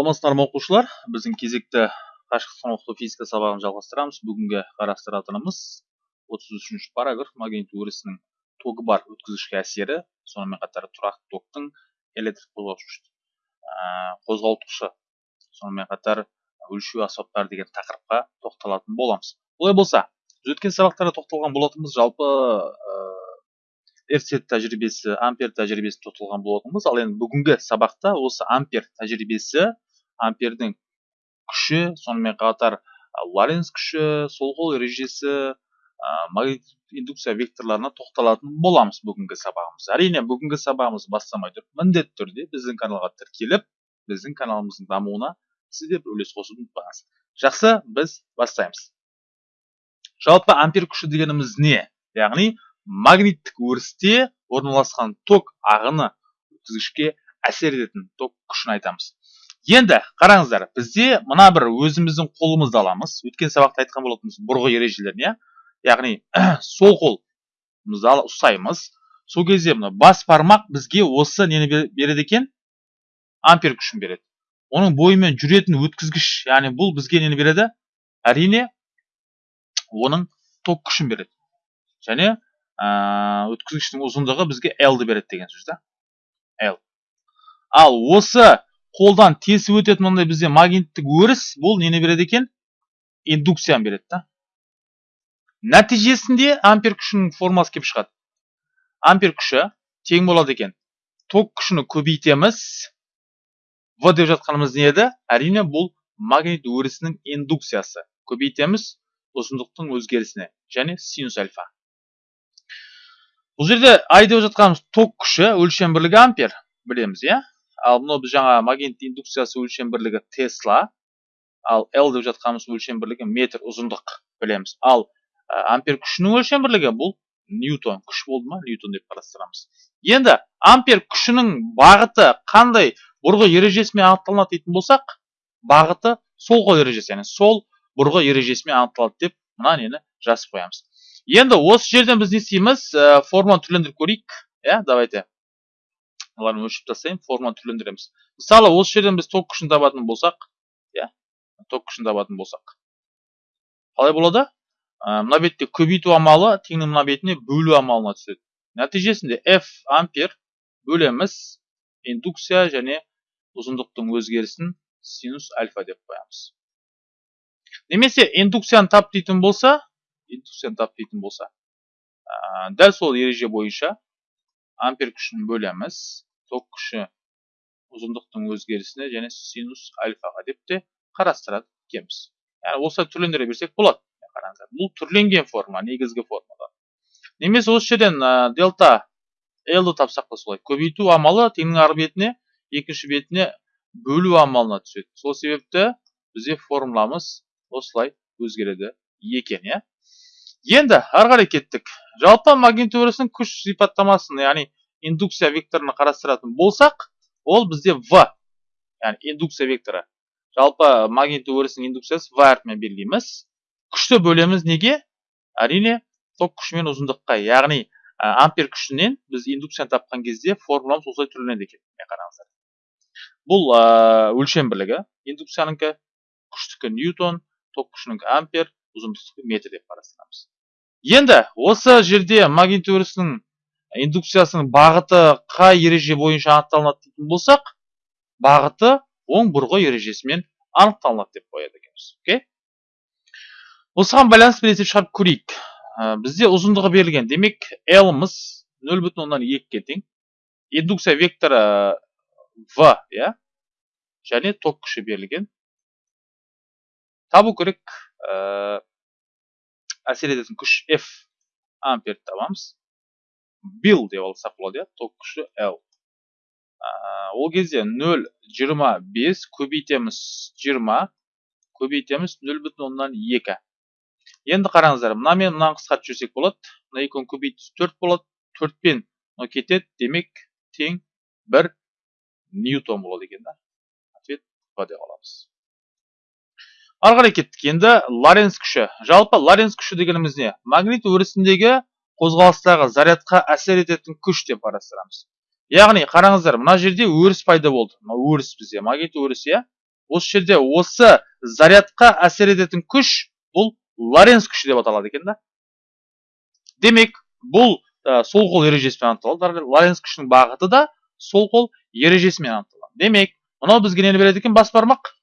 саламатсыздар ма оқушылар? Біздің кезекті қашықтықтан оқыту физика сабағын жалғастырамыз. Бүгінгі қарастыратынымыз 33 параграф магнит өрісінің тогы бар өткізгішке әсері. Сонымен қатар тұрақты токтың электрик қозғаушы қозғалтушы сонымен қатар өлшеу аспаптары деген тақырыпқа тоқталатын боламыз. Олай болса біз өткен сабақтарда тоқталған болатынбыз. Жалпы эрцет тәжірибесі ампер тәжірибесіне тоқталған болатынбыз. Ал енді бүгінгі сабақта осы ампер тәжірибесі ампердің күші сонымен қатар лоренц күші сол қол ережесі магнит индукция векторларына тоқталатын боламыз бүгінгі сабағымыз. Әрине бүгінгі сабағымыз бастамай тұрып міндетті түрде біздің каналға тіркеліп біздің каналымыздың дамуына сіз де үлес қосуды ұмытпаңыз. Жақсы біз бастаймыз. Жалпы ампер күші дегеніміз не? Яғни магниттік өрісте орналасқан ток ағыны өткізгішке әсер ететін ток күшін айтамыз. Енді қараңыздар бізде мына бір өзіміздің қолымызды аламыз. Өткен сабақта айтқан болатынбыз бұрғы ережелерін иә? Яғни сол қолымызды ұстаймыз. Сол кезде мына бас бармақ бізге осы нені береді екен? Ампер күшін береді. Оның бойымен жүретін өткізгіш яғни бұл бізге нені береді? Әрине оның ток күшін береді. Және өткізгіштің ұзындығы бізге L-ді береді деген сөз да. L. Ал осы қолдан тесіп өтетін мынандай бізде магниттік өріс бұл нені береді екен? Индукцияны береді да. Нәтижесінде ампер күшінің формасы келіп шығады. Ампер күші тең болады екен. Ток күшіні көбейтеміз. В деп жатқанымыз не еді? Әрине бұл магнит өрісінің индукциясы. Көбейтеміз ұзындықтың өзгерісіне және синус альфа. Бұл жерде ай деп жатқанымыз ток күші өлшем бірлігі ампер. Білеміз иә? Ал мынау біз жаңа магнит индукциясы өлшем бірлігі тесла ал l деп жатқанымыз өлшем бірлігі метр ұзындық білеміз. Ал ампер күшінің өлшем бірлігі бұл ньютон. Күш болды ма? Ньютон деп қарастырамыз. Енді ампер күшінің бағыты қандай бұрғы ережесімен анықталынады дейтін болсақ бағыты сол қол ережесі яғни сол бұрғы ережесімен анықталады деп мына нені жазып қоямыз. Енді осы жерден біз не істейміз? Ә, форманы түрлендіріп көрейік. Иә давайте. Оларды өшіріп тастайын форманы түрлендіреміз мысалы осы жерден біз ток күшін табатын болсақ иә ток күшін табатын болсақ қалай болады ә, мына бетте көбейту амалы теңнің мына бетіне бөлу амалына түседі нәтижесінде f ампер бөлеміз индукция және ұзындықтың өзгерісін синус альфа деп қоямыз немесе индукцияны тап дейтін болса индукцияны тап дейтін болса дәл сол ереже бойынша ампер күшін бөлеміз ток күші ұзындықтың өзгерісіне және синус альфаға деп те қарастырады екенбіз яғни осылай түрлендіре берсек болады. Қараңыздар бұл түрленген форма негізгі формада. Немесе осы жерден ә, дельта l тапсақ та солай. Көбейту амалы теңнің ар бетіне екінші бетіне бөлу амалына түседі. Сол себепті бізде формуламыз осылай өзгереді екен иә. Енді ары қарай кеттік. Жалпы магнит күш сипаттамасын яғни индукция векторын қарастыратын болсақ ол бізде в яғни индукция векторы. Жалпы магнит өрісінің индукциясы в әрпімен белгілейміз. Күшті бөлеміз неге? Әрине ток күші мен ұзындыққа яғни ампер күшінен біз индукцияны тапқан кезде формуламыз осылай түрленеді екен қараңыздар. Бұл өлшем бірлігі. Индукциянікі күштікі ньютон ток күшінікі ампер ұзындықтығы метр деп қарастырамыз. Енді осы жерде магнит өрісінің индукциясының бағыты қай ереже бойынша анықталынады дейтін болсақ бағыты оң бұрғы ережесімен анықталынады деп қояды екенбіз. Окей? Осыған байланысты бір есеп шығарып көрейік. Бізде ұзындығы берілген. Демек l-мыз нөл бүтін оннан екіге тең. Индукция векторы в иә және ток күші берілген. Табу керек әсер ететін күш F амперді табамыз. Бил деп алсақ болады иә ток күші L ол кезде 0,25 көбейтеміз 20 көбейтеміз 0,2 оннан 2 енді қараңыздар мына мен мынаны қысқартып жіберсек болады. Мына екеуін көбейтсек 4 болады 4 пен мынау кетеді. Демек тең 1 ньютон болады екен да. Ответ в деп аламыз. Ары қарай кеттік. Енді лоренц күші. Жалпы лоренц күші дегеніміз не? Магнит өрісіндегі қозғалыстағы зарядқа әсер ететін күш деп қарастырамыз. Яғни қараңыздар мына жерде өріс пайда болды. Мына өріс бізде магнит өрісі иә? Осы жерде осы зарядқа әсер ететін күш бұл лоренц күші деп аталады екен да. Демек бұл ә, сол қол ережесімен анықталады лоренц күшінің бағыты да сол қол ережесімен анықталады. Демек мынау бізге нені береді екен? Бас бармақ.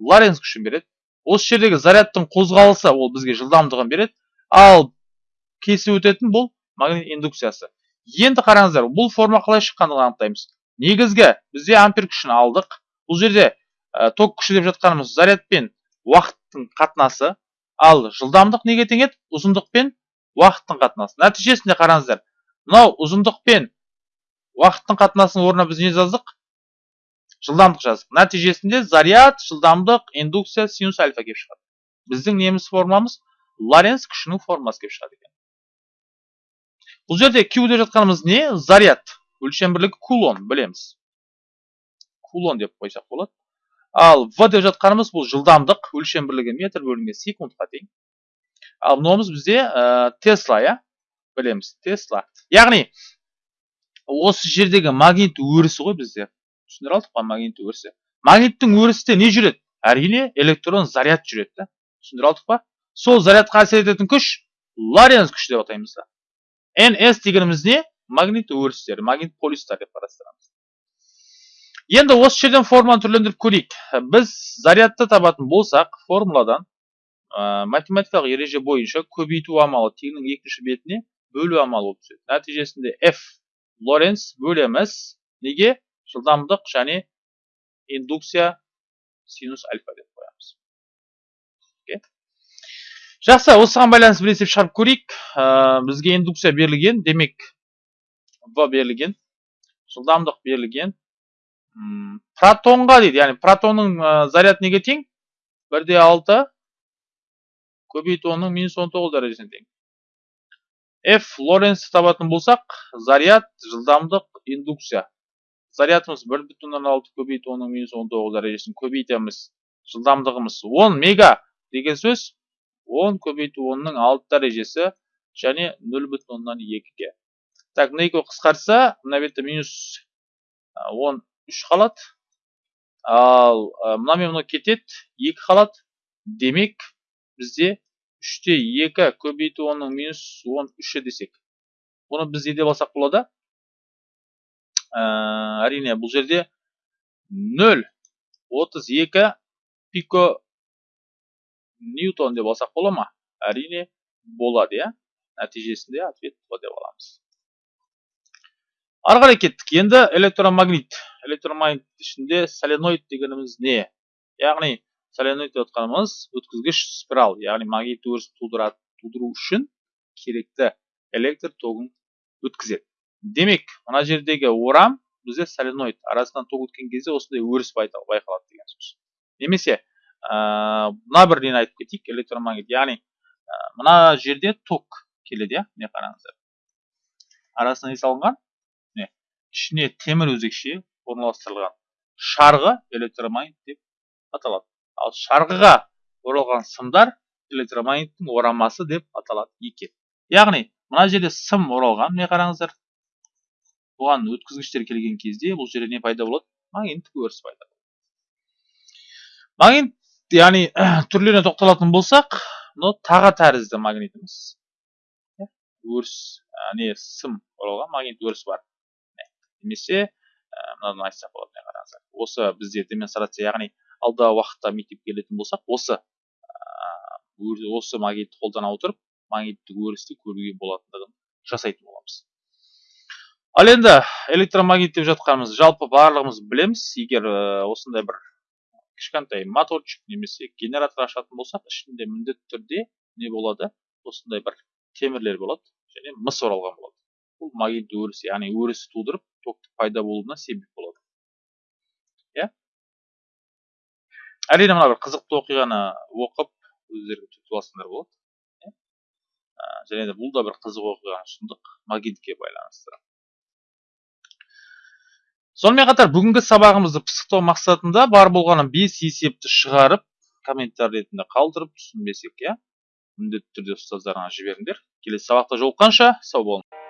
Лоренц күшін береді. Осы жердегі зарядтың қозғалысы ол бізге жылдамдығын береді. Ал кесіп өтетін бұл магнит индукциясы. Енді қараңыздар бұл форма қалай шыққандығын анықтаймыз. Негізгі бізде ампер күшін алдық. Бұл жерде ә, ток күші деп жатқанымыз заряд пен уақыттың қатынасы. Ал жылдамдық неге тең еді ұзындық пен уақыттың қатынасы. Нәтижесінде қараңыздар мынау ұзындық пен уақыттың қатынасының орнына біз не жаздық? Жылдамдық жаздық. Нәтижесінде заряд жылдамдық индукция синус альфа келіп шығады. Біздің неміз формамыз лоренц күшінің формасы келіп шығады бұл жерде q деп жатқанымыз не? Заряд. Өлшем бірлігі кулон білеміз. Кулон деп қойсақ болады. Ал в деп жатқанымыз бұл жылдамдық өлшем бірлігі метр бөлінген секундқа тең. Ал мынауымыз бізде ә, тесла иә? Білеміз тесла яғни осы жердегі магнит өрісі ғой бізде. Түсіндіре алдық па магнит өрісі? Магниттің өрісінде не жүреді? Әрине электрон заряд жүреді да. Түсіндіре алдық па? Сол зарядқа әсер ететін күш лоренц күші деп атаймыз да. Ns дегеніміз не магнит өрістері магнит полюстар деп қарастырамыз енді осы жерден форманы түрлендіріп көрейік біз зарядты табатын болсақ формуладан математикалық ереже бойынша көбейту амалы теңнің екінші бетіне бөлу амалы болып нәтижесінде f лоренц бөлеміз неге жылдамдық және индукция синус альфа деп қоямыз okay. Жақсы осыған байланысты бір есеп шығарып көрейік. Ә, бізге индукция берілген демек в берілген жылдамдық берілген протонға дейді. Яғни протонның ә, заряд неге тең бір де алты көбейту онның минус он тоғыз дәрежесіне тең. F лоренцті табатын болсақ заряд жылдамдық индукция. Зарядымыз бір бүтін оннан алты көбейту онның минус он тоғыз дәрежесін көбейтеміз жылдамдығымыз он мега деген сөз. Он көбейту онның алты дәрежесі және нөл бүтін оннан екіге. Так мына екеуі қысқартса мына бетте минус он үш қалады ал мынамен мынау кетеді екі қалады демек бізде үште екі көбейту онның минус он үші десек бұны біз не деп алсақ болады әрине бұл жерде нөл. отыз екі пико ньютон деп алсақ бола ма әрине болады иә нәтижесінде ответ деп аламыз ары қарай кеттік енді электромагнит электромагнит ішінде соленоид дегеніміз не яғни соленоид деп отқанымыз өткізгіш спираль яғни магнит өріс тудыру үшін керекті электр тогын өткізеді демек мына жердегі орам бізде соленоид арасынан ток өткен кезде осындай өріс байқалады деген сөз немесе мына бір нені айтып кетейік электромагнит яғни мына жерде ток келеді иә? Міне қараңыздар. Арасына не салынған? Ішіне темір өзекше орналастырылған шарғы электромагнит деп аталады. Ал шарғыға оралған сымдар электромагниттің орамасы деп аталады екен. Яғни мына жерде сым оралған міне қараңыздар. Бұған өткізгіштер келген кезде бұл жерде не пайда болады? Магниттік өріс пайда болады. Магнит яғни түрлеріне тоқталатын болсақ мынау таға тәрізді магнитіміз. Өріс не сым оралған магнит өріс бар. Немесе мынадан айтсақ болады қараңыздар. Осы бізде демонстрация яғни алдағы уақытта мектепке келетін болсақ осы осы магнитті қолдана отырып магниттік өрісті көруге болатындығын жасайтын боламыз. Ал енді электромагнит деп жатқанымыз жалпы барлығымыз білеміз. Егер осындай бір кішкентай моторчик немесе генератор ашатын болсақ ішінде міндетті түрде не болады? осындай бір темірлер болады және мыс оралған болады. Бұл магнит өрісі яғни өріс тудырып токтың пайда болуына себеп болады. Иә? Әрине мына бір қызықты оқиғаны оқып өздері түтіп алсаңдар болады. Иә? Және де бұл да бір қызық оқиғаны ұсындық магнитке байланысты. Сонымен қатар бүгінгі сабағымызды пысықтау мақсатында бар болғаны бес есепті шығарып комментарий ретінде қалдырып түсінбесек иә? міндетті түрде ұстаздарыңа жіберіңдер. Келесі сабақта жолыққанша сау болыңдар